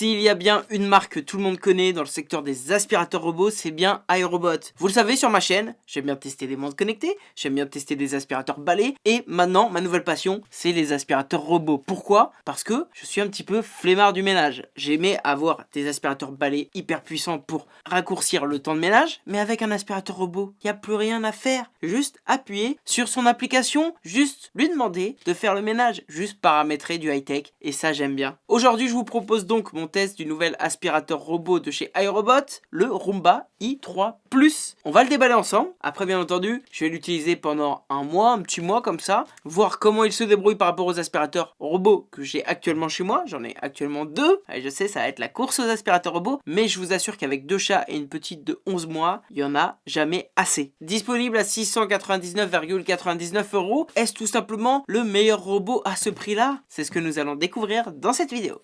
S'il y a bien une marque que tout le monde connaît dans le secteur des aspirateurs robots, c'est bien iRobot. Vous le savez sur ma chaîne, j'aime bien tester des montres connectées, j'aime bien tester des aspirateurs balais, et maintenant, ma nouvelle passion, c'est les aspirateurs robots. Pourquoi? Parce que je suis un petit peu flemmard du ménage. J'aimais avoir des aspirateurs balais hyper puissants pour raccourcir le temps de ménage, mais avec un aspirateur robot, il n'y a plus rien à faire. Juste appuyer sur son application, juste lui demander de faire le ménage, juste paramétrer du high-tech, et ça j'aime bien. Aujourd'hui, je vous propose donc mon test du nouvel aspirateur robot de chez iRobot, le Roomba i3 Plus. On va le déballer ensemble. Après, bien entendu, je vais l'utiliser pendant un mois, un petit mois comme ça, voir comment il se débrouille par rapport aux aspirateurs robots que j'ai actuellement chez moi. J'en ai actuellement deux. Je sais, ça va être la course aux aspirateurs robots, mais je vous assure qu'avec deux chats et une petite de 11 mois, il y en a jamais assez. Disponible à 699,99 euros. Est-ce tout simplement le meilleur robot à ce prix-là? C'est ce que nous allons découvrir dans cette vidéo.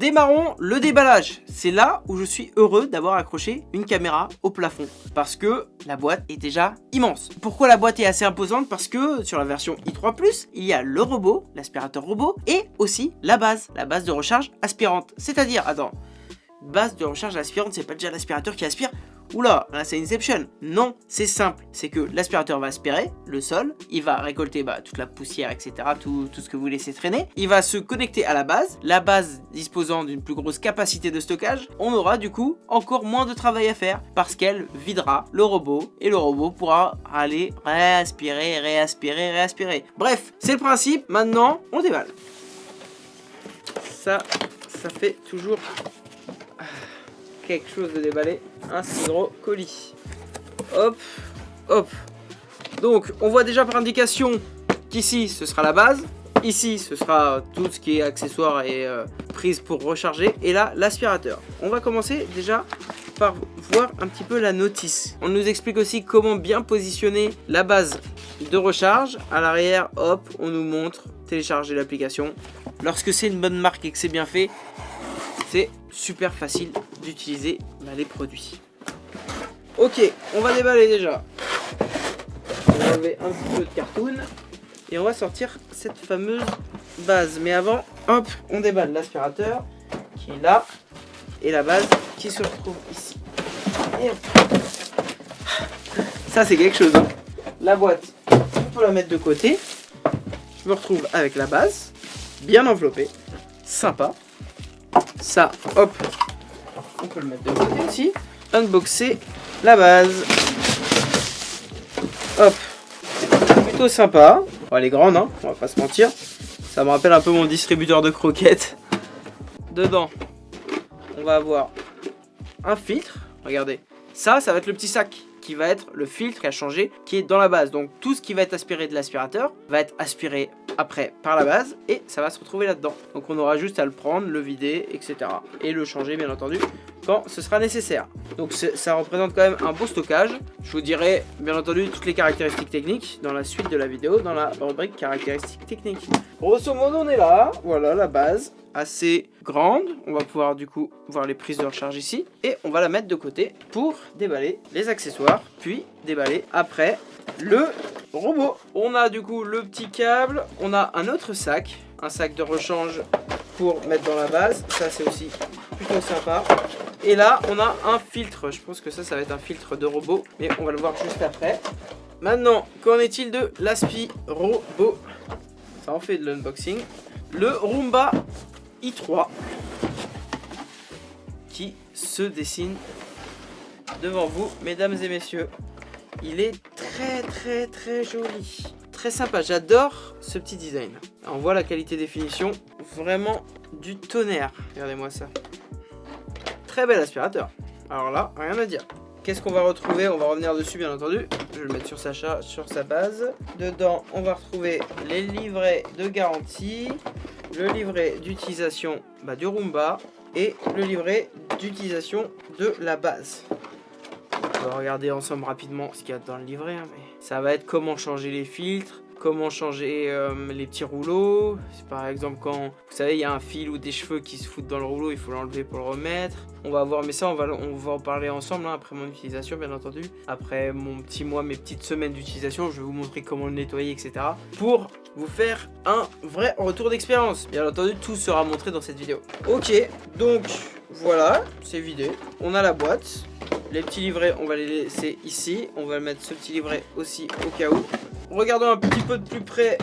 Démarrons le déballage. C'est là où je suis heureux d'avoir accroché une caméra au plafond. Parce que la boîte est déjà immense. Pourquoi la boîte est assez imposante? Parce que sur la version i3+, il y a le robot, l'aspirateur robot, et aussi la base, la base de recharge aspirante. C'est-à-dire, attends, base de recharge aspirante, c'est pas déjà l'aspirateur qui aspire? Oula, là c'est Inception. Non, c'est simple. C'est que l'aspirateur va aspirer le sol, il va récolter bah, toute la poussière, etc. Tout, tout, ce que vous laissez traîner. Il va se connecter à la base. La base disposant d'une plus grosse capacité de stockage, on aura du coup encore moins de travail à faire parce qu'elle videra le robot et le robot pourra aller réaspirer, réaspirer, réaspirer. Bref, c'est le principe. Maintenant, on déballe. Ça, ça fait toujours quelque chose de déballer, un colis. Hop, hop. Donc, on voit déjà par indication qu'ici, ce sera la base. Ici, ce sera tout ce qui est accessoire et euh, prise pour recharger. Et là, l'aspirateur. On va commencer déjà par voir un petit peu la notice. On nous explique aussi comment bien positionner la base de recharge. À l'arrière, hop, on nous montre télécharger l'application. Lorsque c'est une bonne marque et que c'est bien fait, c'est super facile d'utiliser bah, les produits. Ok, on va déballer déjà. On va enlever un petit peu de cartoon. Et on va sortir cette fameuse base. Mais avant, hop, on déballe l'aspirateur qui est là. Et la base qui se retrouve ici. Ça, c'est quelque chose. Hein. La boîte, on peut la mettre de côté. Je me retrouve avec la base, bien enveloppée, sympa. Ça, hop, on peut le mettre de côté aussi. Unboxer la base. Hop. Plutôt sympa. elle est grande, hein, on va pas se mentir. Ça me rappelle un peu mon distributeur de croquettes. Dedans, on va avoir un filtre. Regardez. Ça, ça va être le petit sac qui va être le filtre a changé, qui est dans la base. Donc tout ce qui va être aspiré de l'aspirateur va être aspiré après par la base et ça va se retrouver là-dedans. Donc on aura juste à le prendre, le vider, etc. Et le changer bien entendu quand ce sera nécessaire. Donc ça représente quand même un beau stockage. Je vous dirai bien entendu toutes les caractéristiques techniques dans la suite de la vidéo, dans la rubrique caractéristiques techniques. Grosso modo on est là, voilà la base assez grande. On va pouvoir du coup voir les prises de recharge ici. Et on va la mettre de côté pour déballer les accessoires, puis déballer après le robot. On a du coup le petit câble, on a un autre sac, un sac de rechange pour mettre dans la base. Ça c'est aussi plutôt sympa. Et là on a un filtre, je pense que ça ça va être un filtre de robot, mais on va le voir juste après. Maintenant, qu'en est-il de l'aspi robot? Ça en fait de l'unboxing. Le Roomba i3 qui se dessine devant vous, mesdames et messieurs. Il est très très très joli. Très sympa, j'adore ce petit design. On voit la qualité des finitions, vraiment du tonnerre. Regardez-moi ça. Très bel aspirateur. Alors là, rien à dire. Qu'est-ce qu'on va retrouver? On va revenir dessus bien entendu. Je vais le mettre sur sa, sur sa base. Dedans, on va retrouver les livrets de garantie, le livret d'utilisation bah, du Roomba et le livret d'utilisation de la base. On va regarder ensemble rapidement ce qu'il y a dans le livret. Hein, ça va être comment changer les filtres, comment changer euh, les petits rouleaux. Par exemple, quand vous savez, il y a un fil ou des cheveux qui se foutent dans le rouleau, il faut l'enlever pour le remettre. On va voir, mais ça, on va, en parler ensemble hein, après mon utilisation, bien entendu. Après mon petit mois, mes petites semaines d'utilisation, je vais vous montrer comment le nettoyer, etc. Pour vous faire un vrai retour d'expérience. Bien entendu, tout sera montré dans cette vidéo. Ok, donc voilà, c'est vidé. On a la boîte. Les petits livrets, on va les laisser ici. On va mettre ce petit livret aussi au cas où. Regardons un petit peu de plus près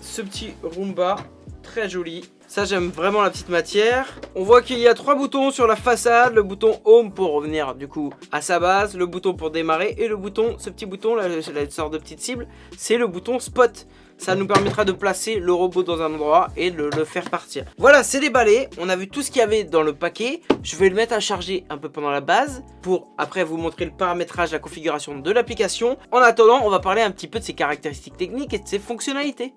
ce petit Roomba. Très joli. Ça, j'aime vraiment la petite matière. On voit qu'il y a trois boutons sur la façade. Le bouton Home pour revenir du coup à sa base. Le bouton pour démarrer. Et le bouton, ce petit bouton, là, la sorte de petite cible, c'est le bouton Spot. Ça nous permettra de placer le robot dans un endroit et de le faire partir. Voilà, c'est déballé. On a vu tout ce qu'il y avait dans le paquet. Je vais le mettre à charger un peu pendant la base pour après vous montrer le paramétrage, la configuration de l'application. En attendant, on va parler un petit peu de ses caractéristiques techniques et de ses fonctionnalités.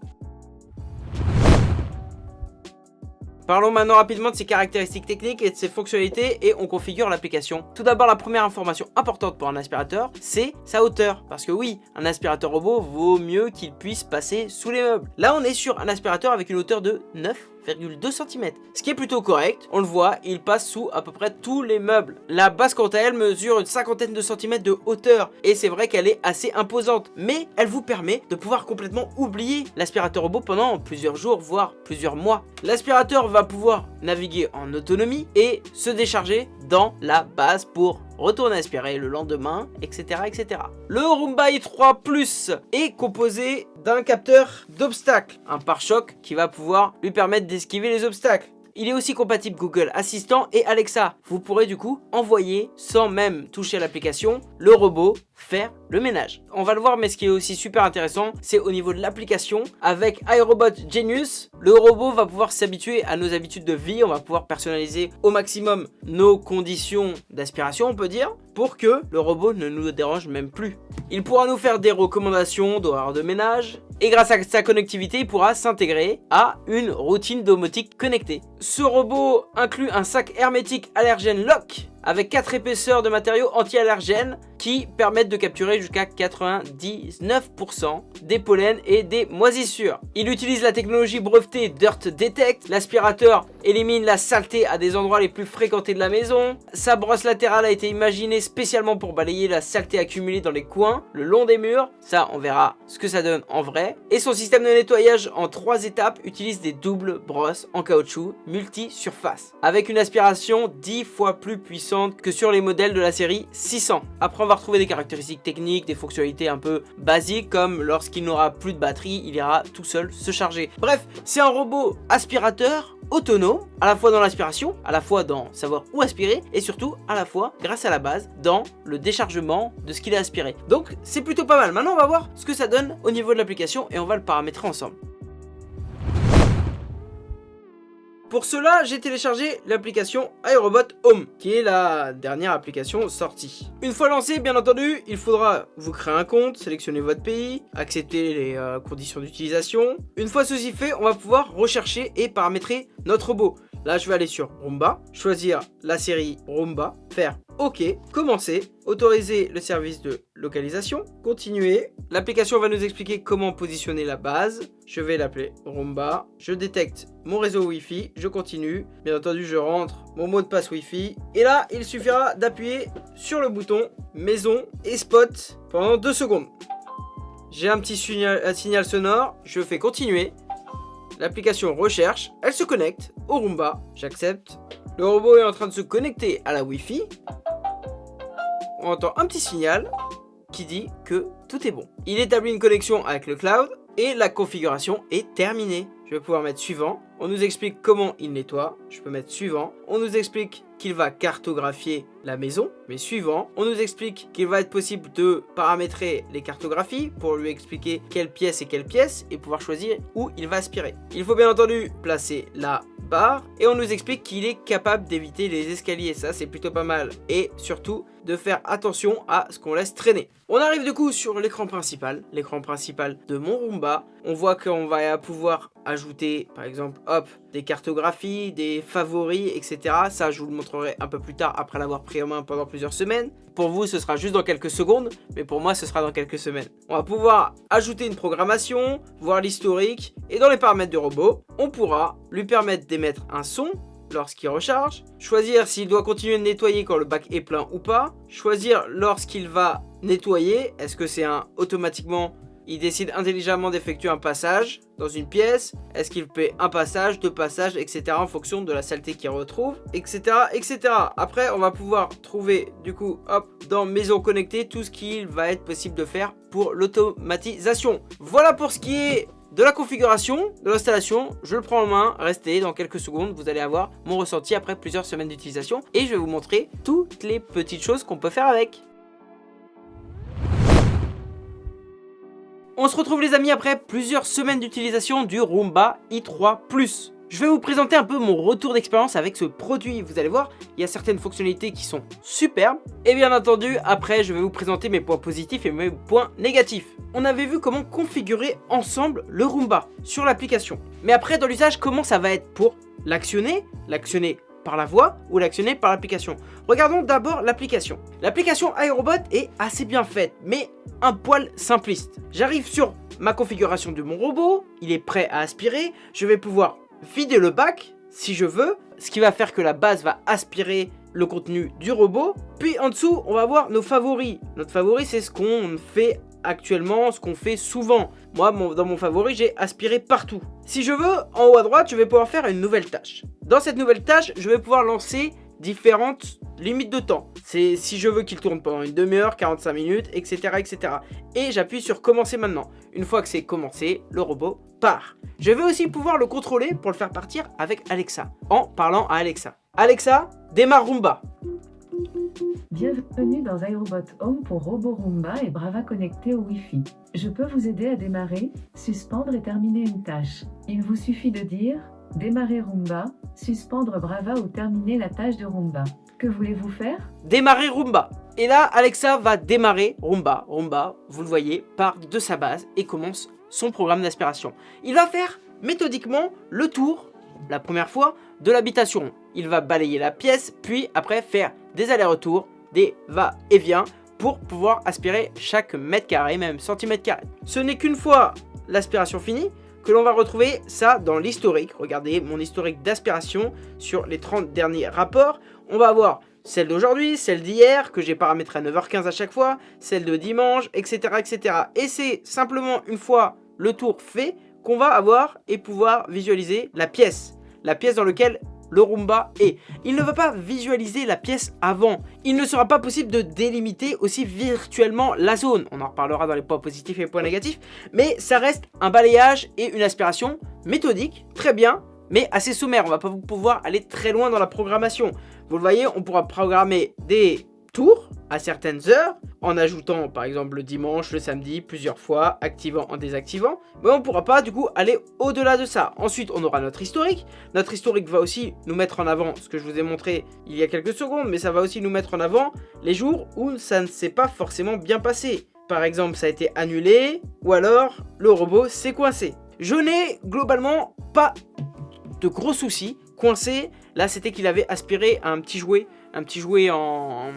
Parlons maintenant rapidement de ses caractéristiques techniques et de ses fonctionnalités et on configure l'application. Tout d'abord, la première information importante pour un aspirateur, c'est sa hauteur. Parce que oui, un aspirateur robot vaut mieux qu'il puisse passer sous les meubles. Là, on est sur un aspirateur avec une hauteur de 9 2 cm. Ce qui est plutôt correct, on le voit, il passe sous à peu près tous les meubles. La base quant à elle mesure une cinquantaine de centimètres de hauteur et c'est vrai qu'elle est assez imposante, mais elle vous permet de pouvoir complètement oublier l'aspirateur robot pendant plusieurs jours, voire plusieurs mois. L'aspirateur va pouvoir naviguer en autonomie et se décharger dans la base pour retourner aspirer le lendemain, etc. etc. Le Roomba i3 Plus est composé d'un capteur d'obstacles, un pare-choc qui va pouvoir lui permettre d'esquiver les obstacles. Il est aussi compatible Google Assistant et Alexa. Vous pourrez du coup envoyer, sans même toucher l'application, le robot faire le ménage. On va le voir, mais ce qui est aussi super intéressant, c'est au niveau de l'application. Avec iRobot Genius, le robot va pouvoir s'habituer à nos habitudes de vie. On va pouvoir personnaliser au maximum nos conditions d'aspiration, on peut dire, pour que le robot ne nous dérange même plus. Il pourra nous faire des recommandations d'horaire de ménage, et grâce à sa connectivité, il pourra s'intégrer à une routine domotique connectée. Ce robot inclut un sac hermétique allergène lock avec 4 épaisseurs de matériaux anti-allergènes qui permettent de capturer jusqu'à 99% des pollens et des moisissures. Il utilise la technologie brevetée Dirt Detect. L'aspirateur élimine la saleté à des endroits les plus fréquentés de la maison. Sa brosse latérale a été imaginée spécialement pour balayer la saleté accumulée dans les coins, le long des murs. Ça, on verra ce que ça donne en vrai. Et son système de nettoyage en 3 étapes utilise des doubles brosses en caoutchouc multi-surface avec une aspiration 10 fois plus puissante que sur les modèles de la série 600. Après on va retrouver des caractéristiques techniques, des fonctionnalités un peu basiques comme lorsqu'il n'aura plus de batterie, il ira tout seul se charger. Bref, c'est un robot aspirateur autonome, à la fois dans l'aspiration, à la fois dans savoir où aspirer, et surtout à la fois, grâce à la base, dans le déchargement de ce qu'il a aspiré. Donc c'est plutôt pas mal. Maintenant on va voir ce que ça donne au niveau de l'application et on va le paramétrer ensemble. Pour cela, j'ai téléchargé l'application iRobot Home, qui est la dernière application sortie. Une fois lancé, bien entendu, il faudra vous créer un compte, sélectionner votre pays, accepter les euh, conditions d'utilisation. Une fois ceci fait, on va pouvoir rechercher et paramétrer notre robot. Là, je vais aller sur Roomba, choisir la série Roomba, faire OK, commencer, autoriser le service de localisation, continuer. L'application va nous expliquer comment positionner la base. Je vais l'appeler Roomba. Je détecte mon réseau Wi-Fi, je continue. Bien entendu, je rentre mon mot de passe Wi-Fi. Et là, il suffira d'appuyer sur le bouton Maison et Spot pendant 2 secondes. J'ai un petit signal, signal sonore, je fais continuer. L'application recherche, elle se connecte au Roomba, j'accepte. Le robot est en train de se connecter à la Wi-Fi. On entend un petit signal qui dit que tout est bon. Il établit une connexion avec le cloud et la configuration est terminée. Je vais pouvoir mettre suivant. On nous explique comment il nettoie. Je peux mettre suivant. On nous explique qu'il va cartographier la maison. Mais suivant, on nous explique qu'il va être possible de paramétrer les cartographies pour lui expliquer quelle pièce et quelle pièce et pouvoir choisir où il va aspirer. Il faut bien entendu placer la barre et on nous explique qu'il est capable d'éviter les escaliers. Ça, c'est plutôt pas mal. Et surtout, de faire attention à ce qu'on laisse traîner. On arrive du coup sur l'écran principal, l'écran principal de mon Roomba. On voit qu'on va pouvoir ajouter par exemple hop des cartographies, des favoris, etc. Ça je vous le montrerai un peu plus tard après l'avoir pris en main pendant plusieurs semaines. Pour vous ce sera juste dans quelques secondes, mais pour moi ce sera dans quelques semaines. On va pouvoir ajouter une programmation, voir l'historique, et dans les paramètres du robot, on pourra lui permettre d'émettre un son lorsqu'il recharge, choisir s'il doit continuer de nettoyer quand le bac est plein ou pas, choisir lorsqu'il va nettoyer, est-ce que c'est un automatiquement il décide intelligemment d'effectuer un passage dans une pièce? Est-ce qu'il fait un passage, deux passages, etc. en fonction de la saleté qu'il retrouve, etc. etc. Après, on va pouvoir trouver, du coup, hop, dans Maison connectée, tout ce qu'il va être possible de faire pour l'automatisation. Voilà pour ce qui est de la configuration, de l'installation, je le prends en main, restez dans quelques secondes, vous allez avoir mon ressenti après plusieurs semaines d'utilisation et je vais vous montrer toutes les petites choses qu'on peut faire avec. On se retrouve les amis après plusieurs semaines d'utilisation du Roomba i3 Plus. Je vais vous présenter un peu mon retour d'expérience avec ce produit. Vous allez voir, il y a certaines fonctionnalités qui sont superbes. Et bien entendu, après, je vais vous présenter mes points positifs et mes points négatifs. On avait vu comment configurer ensemble le Roomba sur l'application. Mais après, dans l'usage, comment ça va être pour l'actionner, l'actionner par la voix ou l'actionner par l'application. Regardons d'abord l'application. L'application iRobot est assez bien faite, mais un poil simpliste. J'arrive sur ma configuration de mon robot, il est prêt à aspirer, je vais pouvoir vider le bac si je veux, ce qui va faire que la base va aspirer le contenu du robot. Puis en dessous, on va voir nos favoris. Notre favori, c'est ce qu'on fait actuellement, ce qu'on fait souvent. Moi, dans mon favori, j'ai aspiré partout. Si je veux, en haut à droite, je vais pouvoir faire une nouvelle tâche. Dans cette nouvelle tâche, je vais pouvoir lancer différentes limites de temps. C'est si je veux qu'il tourne pendant une demi-heure, 45 minutes, etc. etc. Et j'appuie sur commencer maintenant. Une fois que c'est commencé, le robot part. Je vais aussi pouvoir le contrôler pour le faire partir avec Alexa, en parlant à Alexa. Alexa, démarre Roomba. Bienvenue dans iRobot Home pour Robo Roomba et Brava connecté au Wi-Fi. Je peux vous aider à démarrer, suspendre et terminer une tâche. Il vous suffit de dire « Démarrer Roomba », suspendre Brava ou terminer la tâche de Roomba. Que voulez-vous faire? Démarrer Roomba. Et là, Alexa va démarrer Roomba. Roomba, vous le voyez, part de sa base et commence son programme d'aspiration. Il va faire méthodiquement le tour, la première fois, de l'habitation. Il va balayer la pièce, puis après faire des allers-retours des va-et-vient pour pouvoir aspirer chaque mètre carré, même centimètre carré. Ce n'est qu'une fois l'aspiration finie que l'on va retrouver ça dans l'historique. Regardez mon historique d'aspiration sur les 30 derniers rapports. On va avoir celle d'aujourd'hui, celle d'hier, que j'ai paramétré à 9h15 à chaque fois, celle de dimanche, etc. etc. Et c'est simplement une fois le tour fait qu'on va avoir et pouvoir visualiser la pièce. La pièce dans laquelle le Roomba est. Il ne va pas visualiser la pièce avant. Il ne sera pas possible de délimiter aussi virtuellement la zone. On en reparlera dans les points positifs et les points négatifs. Mais ça reste un balayage et une aspiration méthodique, très bien, mais assez sommaire. On va pas pouvoir aller très loin dans la programmation. Vous le voyez, on pourra programmer des tours à certaines heures, en ajoutant par exemple le dimanche, le samedi, plusieurs fois, activant en désactivant. Mais on ne pourra pas du coup aller au-delà de ça. Ensuite, on aura notre historique. Notre historique va aussi nous mettre en avant ce que je vous ai montré il y a quelques secondes, mais ça va aussi nous mettre en avant les jours où ça ne s'est pas forcément bien passé. Par exemple, ça a été annulé, ou alors le robot s'est coincé. Je n'ai globalement pas de gros soucis. Coincé, là c'était qu'il avait aspiré un petit jouet un petit jouet en...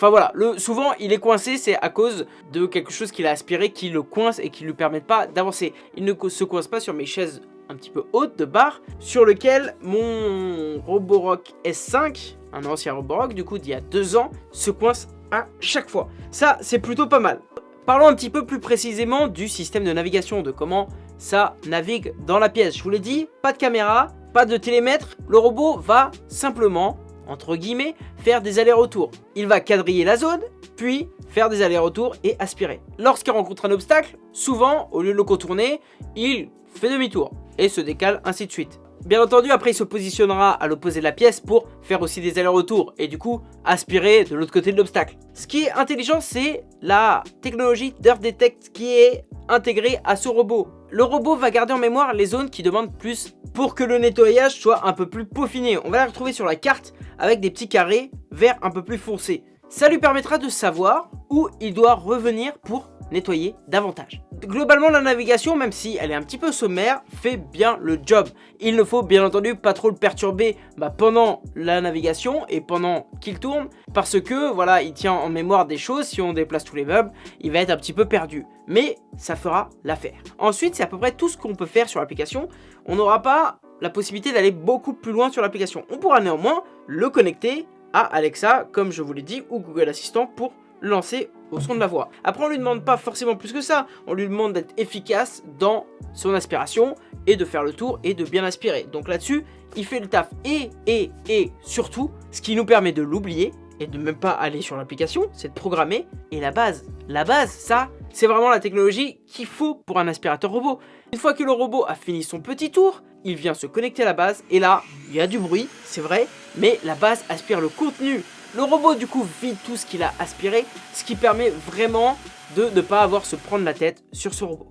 Enfin voilà, le, souvent il est coincé, c'est à cause de quelque chose qu'il a aspiré qui le coince et qui ne lui permet pas d'avancer. Il ne se coince pas sur mes chaises un petit peu hautes de bar, sur lequel mon Roborock S5, un ancien Roborock du coup d'il y a deux ans, se coince à chaque fois. Ça, c'est plutôt pas mal. Parlons un petit peu plus précisément du système de navigation, de comment ça navigue dans la pièce. Je vous l'ai dit, pas de caméra, pas de télémètre, le robot va simplement entre guillemets, faire des allers-retours. Il va quadriller la zone, puis faire des allers-retours et aspirer. Lorsqu'il rencontre un obstacle, souvent, au lieu de le contourner, il fait demi-tour et se décale ainsi de suite. Bien entendu, après il se positionnera à l'opposé de la pièce pour faire aussi des allers-retours et du coup aspirer de l'autre côté de l'obstacle. Ce qui est intelligent, c'est la technologie d'Earth Detect qui est intégrée à ce robot. Le robot va garder en mémoire les zones qui demandent plus pour que le nettoyage soit un peu plus peaufiné. On va la retrouver sur la carte avec des petits carrés verts un peu plus foncés. Ça lui permettra de savoir où il doit revenir pour nettoyer davantage. globalement la navigation, même si elle est un petit peu sommaire, fait bien le job. Il ne faut bien entendu pas trop le perturber bah, pendant la navigation et pendant qu'il tourne, parce que voilà, il tient en mémoire des choses, si on déplace tous les meubles, il va être un petit peu perdu. Mais ça fera l'affaire. Ensuite, c'est à peu près tout ce qu'on peut faire sur l'application. On n'aura pas la possibilité d'aller beaucoup plus loin sur l'application. On pourra néanmoins le connecter à Alexa, comme je vous l'ai dit, ou Google Assistant pour lancer au son de la voix. Après, on lui demande pas forcément plus que ça. On lui demande d'être efficace dans son aspiration et de faire le tour et de bien aspirer. Donc là-dessus, il fait le taf et, et, et surtout, ce qui nous permet de l'oublier et de même pas aller sur l'application, c'est de programmer. Et la base, la base, ça, c'est vraiment la technologie qu'il faut pour un aspirateur robot. Une fois que le robot a fini son petit tour, il vient se connecter à la base et là, il y a du bruit, c'est vrai, mais la base aspire le contenu le robot du coup vide tout ce qu'il a aspiré, ce qui permet vraiment de ne pas avoir se prendre la tête sur ce robot.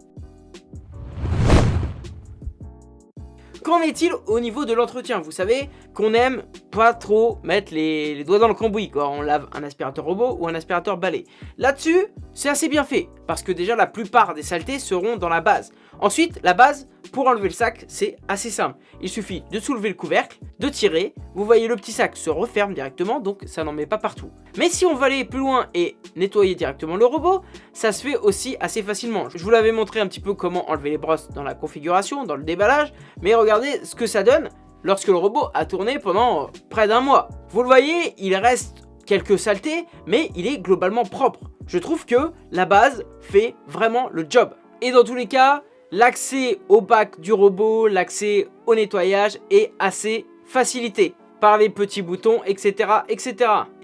Qu'en est-il au niveau de l'entretien? Vous savez qu'on aime pas trop mettre les, doigts dans le cambouis quand on lave un aspirateur robot ou un aspirateur balai. Là-dessus, c'est assez bien fait, parce que déjà la plupart des saletés seront dans la base. Ensuite, la base, pour enlever le sac, c'est assez simple. Il suffit de soulever le couvercle, de tirer, vous voyez le petit sac se referme directement, donc ça n'en met pas partout. Mais si on veut aller plus loin et nettoyer directement le robot, ça se fait aussi assez facilement. Je vous l'avais montré un petit peu comment enlever les brosses dans la configuration, dans le déballage, mais regardez ce que ça donne lorsque le robot a tourné pendant près d'un mois. Vous le voyez, il reste quelques saletés, mais il est globalement propre. Je trouve que la base fait vraiment le job. Et dans tous les cas, L'accès au bac du robot, l'accès au nettoyage est assez facilité par les petits boutons, etc. etc.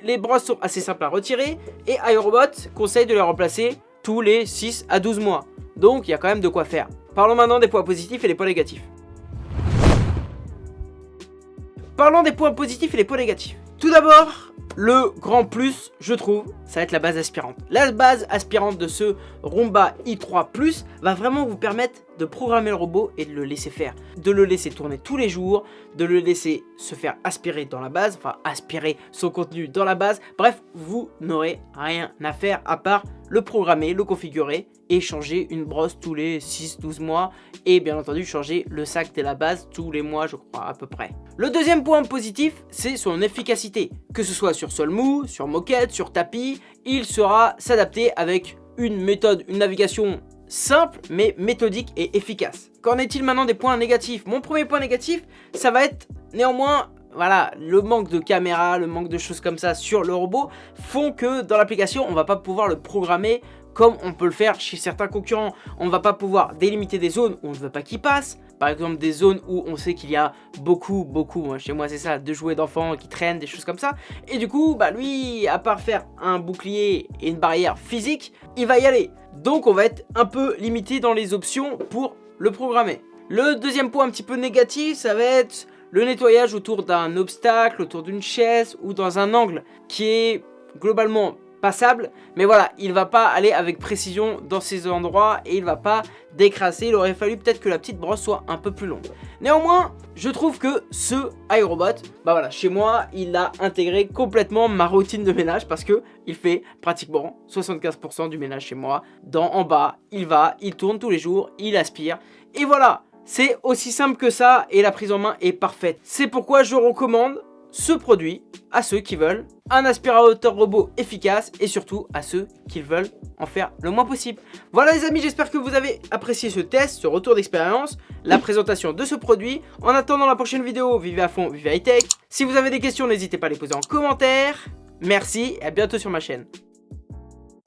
Les brosses sont assez simples à retirer et iRobot conseille de les remplacer tous les 6 à 12 mois. Donc il y a quand même de quoi faire. Parlons maintenant des points positifs et des points négatifs. Parlons des points positifs et des points négatifs. Tout d'abord, le grand plus, je trouve, ça va être la base aspirante. La base aspirante de ce Roomba i3 Plus va vraiment vous permettre de programmer le robot et de le laisser faire. De le laisser tourner tous les jours, de le laisser se faire aspirer dans la base, enfin aspirer son contenu dans la base. Bref, vous n'aurez rien à faire à part le programmer, le configurer et changer une brosse tous les 6-12 mois et bien entendu changer le sac de la base tous les mois je crois à peu près. Le deuxième point positif c'est son efficacité, que ce soit sur sol mou, sur moquette, sur tapis, il sera s'adapter avec une méthode, une navigation simple mais méthodique et efficace. Qu'en est-il maintenant des points négatifs? Mon premier point négatif ça va être néanmoins voilà, le manque de caméra, le manque de choses comme ça sur le robot font que dans l'application, on va pas pouvoir le programmer comme on peut le faire chez certains concurrents. On va pas pouvoir délimiter des zones où on ne veut pas qu'il passe. Par exemple des zones où on sait qu'il y a beaucoup, beaucoup, chez moi c'est ça, de jouets d'enfants qui traînent, des choses comme ça. Et du coup, bah lui, à part faire un bouclier et une barrière physique, il va y aller. Donc on va être un peu limité dans les options pour le programmer. Le deuxième point un petit peu négatif, ça va être le nettoyage autour d'un obstacle, autour d'une chaise ou dans un angle qui est globalement passable. Mais voilà, il va pas aller avec précision dans ces endroits et il va pas décrasser. Il aurait fallu peut-être que la petite brosse soit un peu plus longue. Néanmoins, je trouve que ce iRobot, bah voilà, chez moi, il a intégré complètement ma routine de ménage parce que il fait pratiquement 75% du ménage chez moi. Dans en bas, il va, il tourne tous les jours, il aspire. Et voilà, c'est aussi simple que ça et la prise en main est parfaite. C'est pourquoi je recommande ce produit à ceux qui veulent un aspirateur robot efficace et surtout à ceux qui veulent en faire le moins possible. Voilà les amis, j'espère que vous avez apprécié ce test, ce retour d'expérience, la présentation de ce produit. En attendant la prochaine vidéo, vivez à fond, vivez high tech. Si vous avez des questions, n'hésitez pas à les poser en commentaire. Merci et à bientôt sur ma chaîne.